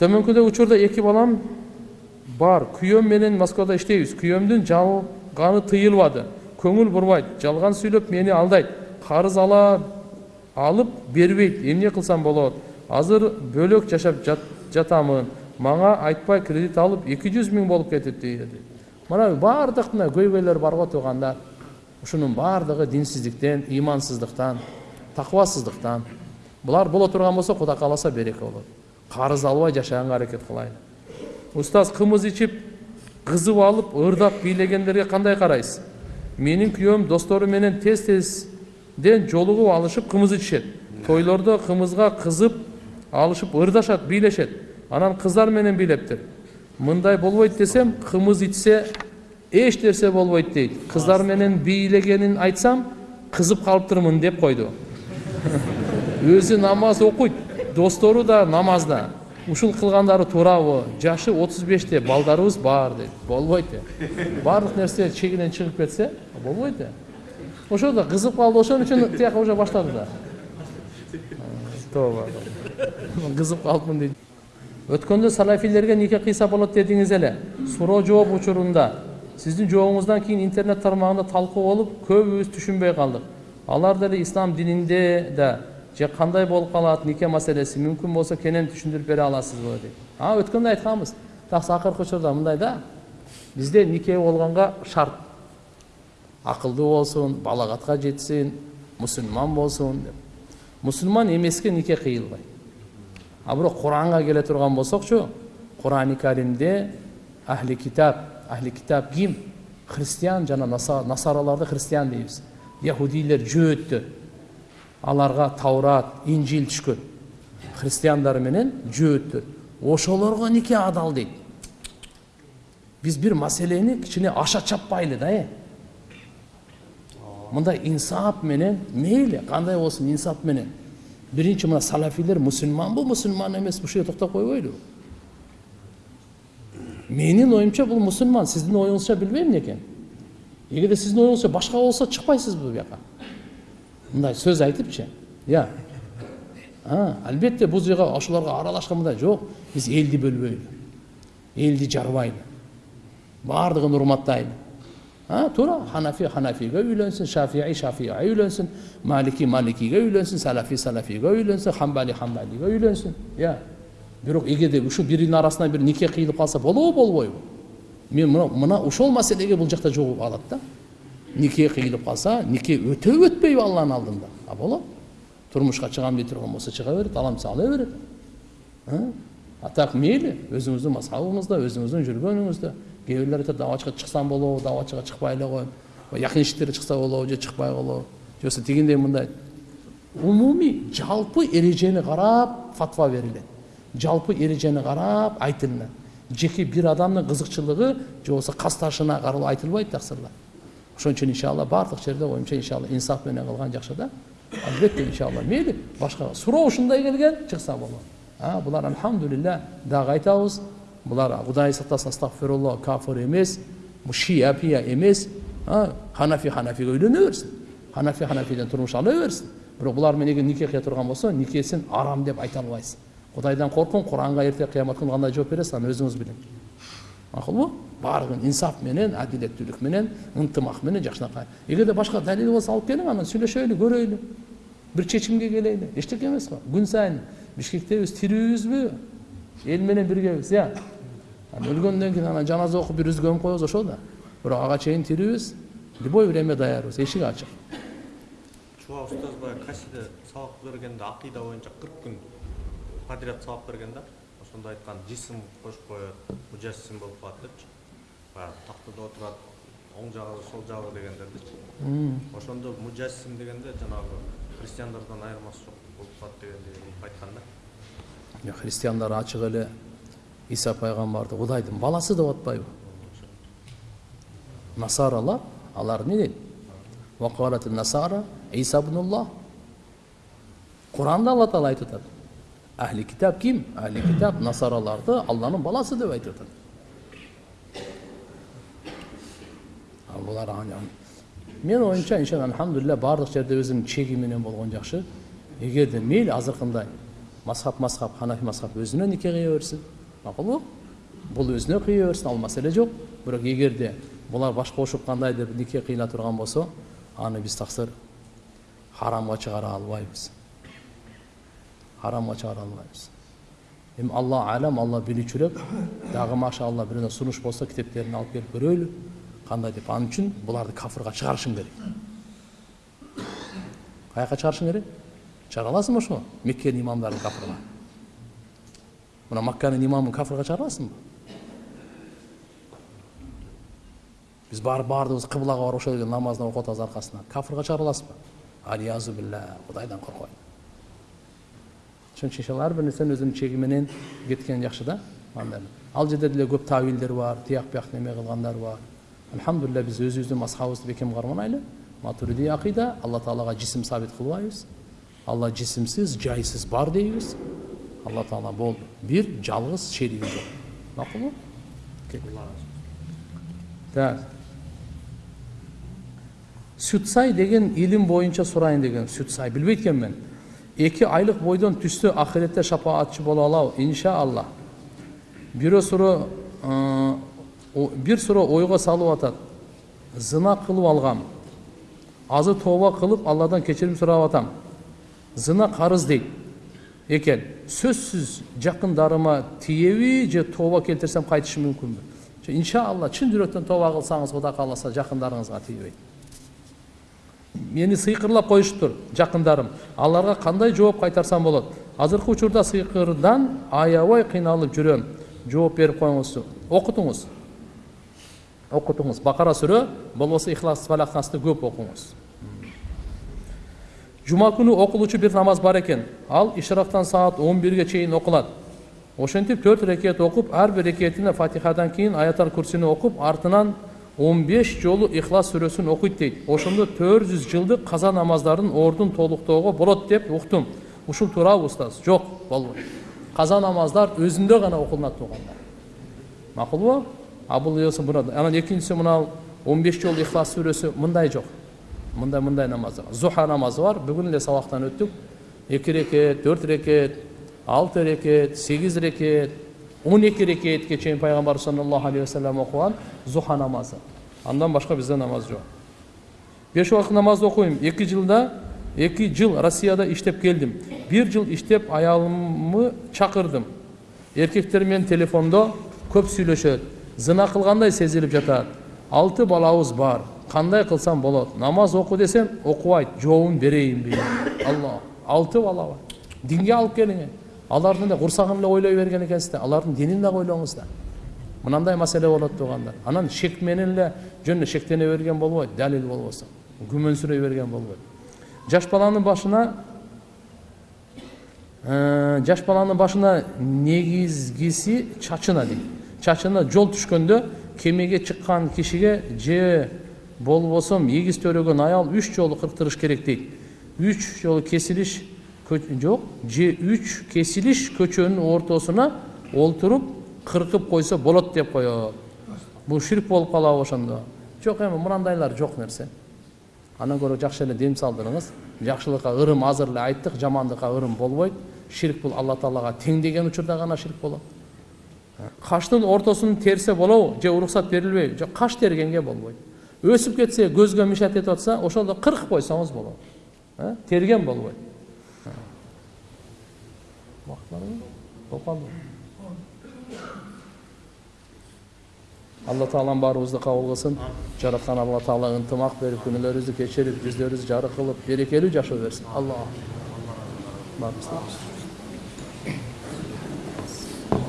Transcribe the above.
төмөнкүдөгү учурда эки балам бар күйөөм менен москвада иштейбиз күйөөмдүн жалганы тыйылбады көңүл бурбайт жалган сүйлөп мени алдайт карыз ала алып бербейт эмне кылсам болот азыр бөлөк жашап жат, жатамын мага айтпай кредит алып эки жүз миң болуп кетипти деди мына баардык мына көйгөйлөр бар го туугандар ушунун баардыгы динсиздиктен ыймансыздыктан такыбасыздыктан булар боло турган болсо кудай кааласа береке болот карыз албай жашаганга аракет кылайлы устаз кымыз ичип кызып алып ырдап бийлегендерге кандай карайсыз менин күйөөм достору менен тез тезден жолугуп алышып кымыз ичишет тойлордо кымызга кызып алышып ырдашат бийлешет анан кыздар менен бийлептир мындай болбойт десем кымыз ичсе эч нерсе болбойт дейт кыздар менен бийлегенин айтсам кызып калыптырмын деп койду өзү намаз окуйт достору да намазда. Ушул кылгандары туурабы жашы отуз беште балдарыбыз бар дейт болбойт дейт баардык нерсе чегинен чыгып кетсе болбойт да ошо да кызып калды. Ошон үчүн тияка уже баштады да. Тооба кызып калыпмын дейт өткөндө салафилерге нике кыйса болот дедиңиз эле. Суроо жооп учурунда. Сиздин жообуңуздан кийин интернет тармагында талкуу болуп көбүбүз түшүнбөй калдык. Алар деле ислам дининде да же кандай болуп калат нике маселеси мүмкүн болсо кенен түшүндүрүп бере аласызбы дейт а өткөндө айтканбыз таксы акыркы учурда мындай да бизде нике болгонго шарт акылдуу болсун балагатка жетсин мусулман болсун деп мусулман эмеске нике кыйылбайт а бирок куранга келе турган болсокчу курани каримде ахли китап ахли китап ким христиан жана насараларды христиан дейбиз яхудийлер жөөттөр аларга таурат инжил түшкөн. Христиандар менен жөөттөр ошолорго нике адал дейт. Биз бир маселени кичине аша чаппайлы да э? Мындай инсап менен мейли кандай болсун инсап менен? Биринчи мына салафилер мусулманбы мусулман эмеспи жерде токтоп койбойлу менин оюмча бул мусулман сиздин оюңузча билбейм экен эгерде сиздин оюңузча башка болсо чыкпайсызбы бияка мындай сөз айтыпчы иә албетте бул жерге ошолорго аралашкан мындай жок биз элди бөлбөйлү элди жарбайлы баардыгын урматтайлы туура ханафи ханафиге үйлөнсүн шафии шафиге үйлөнсүн малики маликиге үйлөнсүн салафи салафиге үйлөнсүн хамбали хамбалиге үйлөнсүн иә бирок эгерде ушул биринин арасынан бир нике кыйылып калса болобу болбойбу мен мына мына ошол маселеге бул жакта жолугуп алат да нике кыйылып калса нике өтөбү өтпөйбү алланын алдында а болот турмушка чыгам дей турган болсо чыга берет алам десе ала берет а так мазхабыңызда өзүңүздүн жүргөнүңүздө кээ бирлер айтат давачыга чыксам болобу давачыга чыкпай эле коем якынчтер чыкса болобу же чыкпай болобу же болбосо тигиндей мындай умумий жалпы эрежени карап фатва берилет жалпы эрежени карап айтылынат жеке бир адамдын кызыкчылыгы же болбосо касташына каралып айтылбайт таксырлар ошон үчүн иншалла баардык жерде оюмча иншалла инсаф менен кылган жакшы да албетте иншалла мейли башка суроо ушундай келген чыкса болот булар альхамдулилля дагы айтабыз булар кудай сактасын астагфирулла кафир эмес шия пия эмес ханафи ханафиге үйлөнө берсин ханафи ханафиден турмуш ала берсин бирок булар менен эгер кыя турган болсо никесин арам деп айта албайсың кудайдан коркуң куранга эртең кыямат күнү кандай жооп бересиз аны өзүңүз билиңиз макулбу баардыгын инсаф менен адилеттүүлүк менен ынтымак менен жакшынакай эгерде башка далил болсо алып келиң анан сүйлөшөлү көрөйлү бир чечимге келели эчтеке эмес го күн сайын бишкекте биз тирүүбүзбү эл менен биргебиз анан өлгөндөн кийин анан жаназа окуп бир үзгө коюп коебуз ошол да. Бирок ага чейин тирүүбүз любой время даярбыз эшик ачык чуба устаз баягы касиде сабак бергенде акыйда боюнча кырк күн подряд сабак берген да ошондо айткан жисим кошуп коет мужассим болуп калат депчи баягы тактада отурат оң жагы сол жагы дегендердичи ошондо мужассим дегенде жанагы христиандардан айырмасы жок болуп калат дегендей кылып айткан да. Христиандар ачык эле иса пайгамбарды кудайдын баласы деп атпайбы насаралар алар эмне дейт насара иса куранда алла таала айтып атат ахли китап ким ахли китап насараларды алланын баласы деп айтып атат булар менин оюмча иншалла альхамдулилля баардык жерде өзүнүн чеги менен болгон жакшы эгерде мейли азыркындай мазхаб мазхаб ханафи мазхаб өзүнө нике кыя берсин макулбу бул өзүнө кыя берсин ал маселе жок бирок эгерде булар кандайдыр бир нике кыйла турган болсо аны биз таксыр харамга чыгара албайбыз харамга чыгара албайбыз эми алла алам алла билүүчүрөөк дагы машалла бирөөнө сунуш болсо китептерин алып келип көрөлү кандай деп ал үчүн буларды кафырга чыгарышың керек каяка чыгарышың керек чыгара аласыңбы ошо меккенин имамдарын кафырга мына макканын имамын кафырга чыгара аласыңбы биз барып баардыгыбыз кыблага барып ошол жерде намазын окуп атабыз аркасынан кафырга чыгара аласызбы алиязу билля кудайдан коркоюн ошон үчүн иншалла ар бир нерсенин өзүнүн чеги менен кеткен жакшы да ал жерде деле көп тавилдер бар тияк бияк неме кылгандар бар альхамдулилля биз өзүбүздүн мазхабыбызды бекем карманайлы матуриди акыйда алла таалага жисим сабит кылбайбыз алла жисимсиз жайсыз бар дейбиз алла таала болду бир жалгыз шериги жок макулбу так сүтсай деген илим боюнча сурайын деген сүтсай билбейт экенмин эки айлык бойдон түстө ахиретте шапаатчы боло алабы иншаалла бирөө суроо бир суроо ойго салып атат зына кылып алгам азыр тооба кылып алладан кечирим сурап атам зына карыз дейт экен сөзсүз жакындарыма тиеби же тооба келтирсем кайтышы мүмкүнбү иншаалла чын жүрөктөн тооба кылсаңыз кудай кааласа жакындарыңызга тийбейт мени сыйкырлап коюшуптур жакындарым аларга кандай жооп кайтарсам болот азыркы учурда сыйкырдан аябай кыйналып жүрөм жооп берип коюңузчу окутуңуз окутуңуз бакара сүрө болбосо ихлас фалакнасты көп окуңуз жума күнү окулуучу бир намаз бар экен ал ишрактан саат он бирге чейин окулат ошентип төрт рекет окуп ар бир рекетине фатихадан кийин аятал курсини окуп артынан он беш жолу ихлас сүрөсүн окуйт дейт ошондо төрт жүз жылдык каза намаздардын ордун толуктоого болот деп уктум ушул туурабы устаз жок болбойт каза намаздар өзүндө гана окулунат туугандар макулбу а бул анан экинчиси мына он беш жолу ихлас сүрөсү мындай жок мындай мындай намаздар зуха намазы бар бүгүн эле сабактан өттүк эки рекет төрт рекет алты рекет сегиз рекет он эки рекетке чейин пайгамбар саллаллаху алейхи вассалам окуган зуха намазы андан башка бизде намаз жок беш убакыт намаз окуйм эки жылда эки жыл россияда иштеп келдим бир жыл иштеп аялымды чакырдым эркектер менен телефондо көп сүйлөшөт зына кылгандай сезилип жатат алты балабыз бар кандай кылсам болот намаз оку десем окубайт жообун берейинби алла алты бала бар динге алып алардын эле курсагын эле ойлой берген экенсиз да алардын динин дагы ойлоңуз да. Мынандай маселе болот туугандар анан шек менен эле жөн эле шектене берген болбойт далил болбосо күмөнсүрөй берген болбойт. Жаш баланын башына жаш баланын башына негизгиси чачына дейт. Чачына жол түшкөндө кемеге чыккан кишиге же болбосо эгиз төрөгөн аял үч жолу кырктырыш керек дейт. Үч жолу кесилиш же үч кесилиш көчөнүн ортосуна олтуруп кыркып койсо болот деп коет бул ширк болуп калабы ошондо жок эми мынандайлар жок нерсе андан көрө жакшы эле дем салдырыңыз жакшылыкка ырым азыр эле айттык жамандыкка ырым болбойт ширк бул алла таалага тең деген учурда гана ширк болот каштын ортосун терсе болобу же уруксат берилбейби жок каш тергенге болбойт өсүп кетсе көзгө мешать этип атса ошондо кыркып койсоңуз болот терген болбойт болуп калдыбы алла таалам баарыбызды кабыл кылсын жараткан алла таала ынтымак берип күнөөлөрүбүздү кечирип жүздөрүбүздү жарык кылып берекелүү жашоо берсин алла